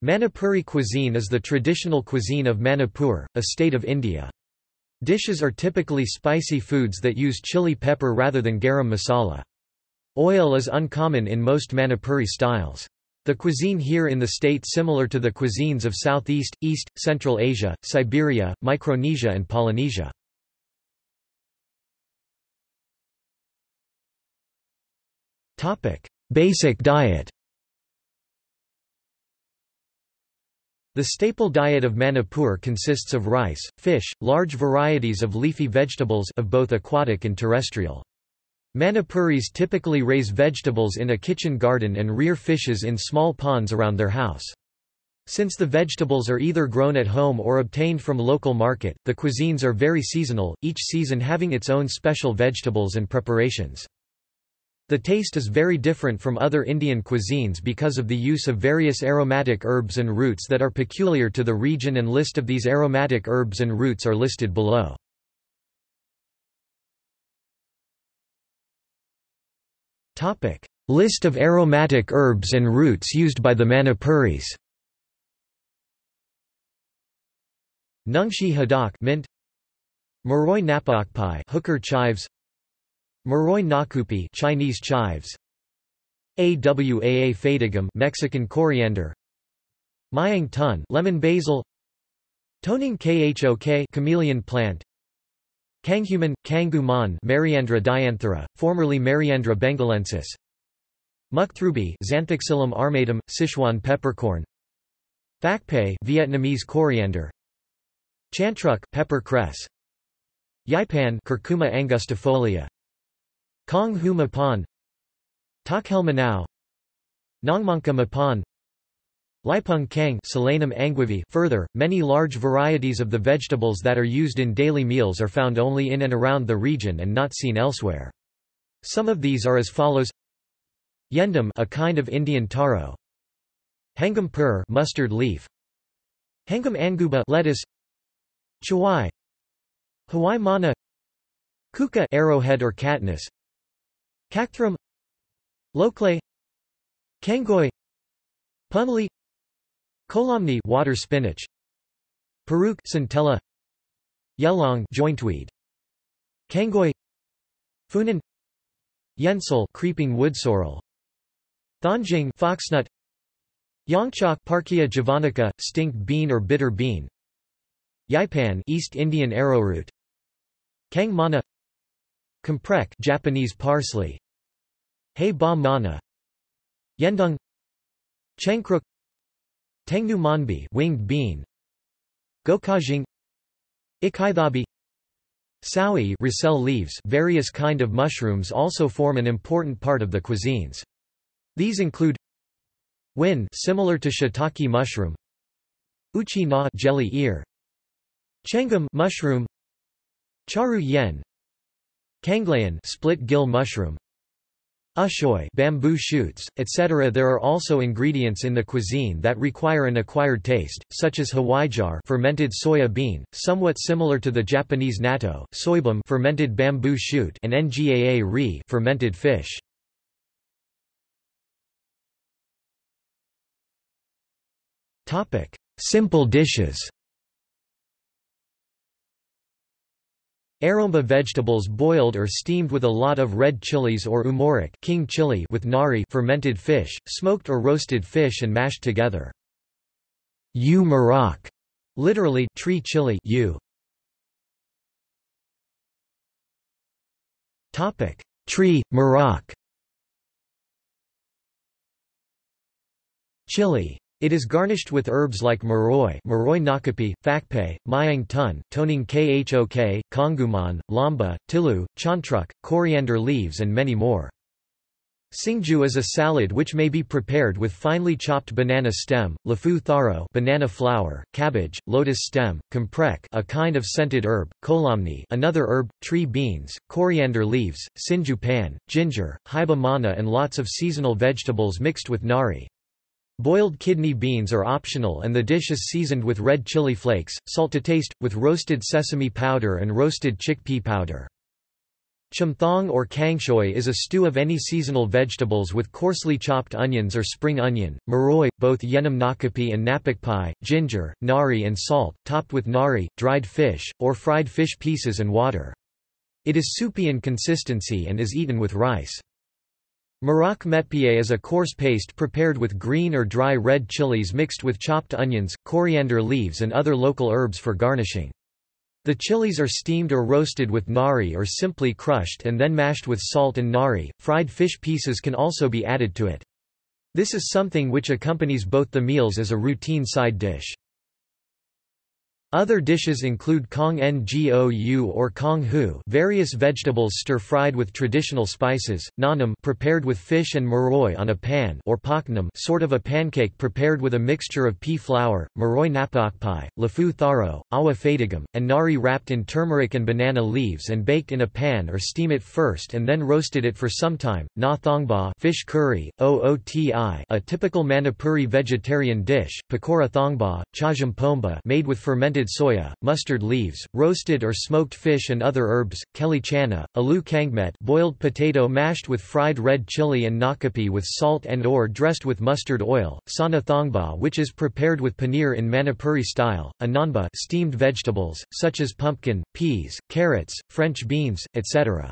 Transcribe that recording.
Manipuri cuisine is the traditional cuisine of Manipur, a state of India. Dishes are typically spicy foods that use chili pepper rather than garam masala. Oil is uncommon in most Manipuri styles. The cuisine here in the state similar to the cuisines of Southeast, East, Central Asia, Siberia, Micronesia and Polynesia. Basic diet The staple diet of Manipur consists of rice, fish, large varieties of leafy vegetables of both aquatic and terrestrial. Manipuris typically raise vegetables in a kitchen garden and rear fishes in small ponds around their house. Since the vegetables are either grown at home or obtained from local market, the cuisines are very seasonal, each season having its own special vegetables and preparations. The taste is very different from other Indian cuisines because of the use of various aromatic herbs and roots that are peculiar to the region and list of these aromatic herbs and roots are listed below. List of aromatic herbs and roots used by the Manipuris Nungshi hadak mint. Maroi napakpai hooker chives Maroi nakupi Chinese chives. Awaa fatigum Mexican coriander. Mayang tun lemon basil. Toning khok chameleon plant. Kanghuman, Kanguman Mariandra dianthera, formerly Mariandra bengalensis. Muktrubi Xanthoxylum armatum, Sichuan peppercorn. Phakpay Vietnamese coriander. Chantruk pepper cress. Yipan Curcuma angustifolia Kong Hu Mapan Takhel Manao Nongmanka Mapan Lipung Kang Further, many large varieties of the vegetables that are used in daily meals are found only in and around the region and not seen elsewhere. Some of these are as follows. Yendam a kind of Indian taro. Hengam pur mustard leaf. Hengam anguba lettuce. Chawai. Hawaii mana. Kuka arrowhead or katniss Cactrum Lokle Kangoi Punli Kolomni water spinach Peruk centella Yelong jointweed Kangoi Funan Yensel creeping wood sorrel Thanjing foxnut Yongchok Parkia javanica stink bean or bitter bean Yipan East Indian arrowroot Kang mana Comprek Japanese parsley. Hei ba mana. Yendung. Chengkruk Tengnu manbi winged bean. Gokajing. Ikaithabi Saui ricel leaves various kind of mushrooms also form an important part of the cuisines. These include Win similar to shiitake mushroom. Uchi na jelly ear. Chengam mushroom. Charu yen Kanglayan split gill mushroom Ushoy bamboo shoots, etc. There are also ingredients in the cuisine that require an acquired taste, such as hawaijar fermented soya bean, somewhat similar to the Japanese natto, soibum fermented bamboo shoot and ngaa ri fermented fish. Simple dishes. Aromba vegetables boiled or steamed with a lot of red chilies or umoric king chili with nari fermented fish, smoked or roasted fish and mashed together. U marak, literally tree chili u. Topic: Tree marak. Chili it is garnished with herbs like maroi, maroi nakapi, phakpay, mayang tun, toning khok, konguman, lamba, tilu, chantruk, coriander leaves and many more. Singju is a salad which may be prepared with finely chopped banana stem, lafu tharo banana flower, cabbage, lotus stem, comprek a kind of scented herb, kolomni another herb, tree beans, coriander leaves, sinju pan, ginger, haiba mana and lots of seasonal vegetables mixed with nari. Boiled kidney beans are optional and the dish is seasoned with red chili flakes, salt to taste, with roasted sesame powder and roasted chickpea powder. Chumthong or kangshui is a stew of any seasonal vegetables with coarsely chopped onions or spring onion, maroi, both yenam nakapi and napakpai, ginger, nari and salt, topped with nari, dried fish, or fried fish pieces and water. It is soupy in consistency and is eaten with rice. Marak metpié is a coarse paste prepared with green or dry red chilies mixed with chopped onions, coriander leaves and other local herbs for garnishing. The chilies are steamed or roasted with nari or simply crushed and then mashed with salt and nari. Fried fish pieces can also be added to it. This is something which accompanies both the meals as a routine side dish. Other dishes include kong ngou or kong hu various vegetables stir-fried with traditional spices, nanam prepared with fish and maroi on a pan or paknam sort of a pancake prepared with a mixture of pea flour, maroi napakpai, lafu tharo, awa fatigam, and nari wrapped in turmeric and banana leaves and baked in a pan or steam it first and then roasted it for some time. Na thongba fish curry, ooti a typical Manipuri vegetarian dish, pakora thongba, chajam pomba made with fermented soya, mustard leaves, roasted or smoked fish and other herbs, keli chana, alu kangmet boiled potato mashed with fried red chili and nakapi with salt and or dressed with mustard oil, sana thongba which is prepared with paneer in Manipuri style, ananba steamed vegetables, such as pumpkin, peas, carrots, French beans, etc.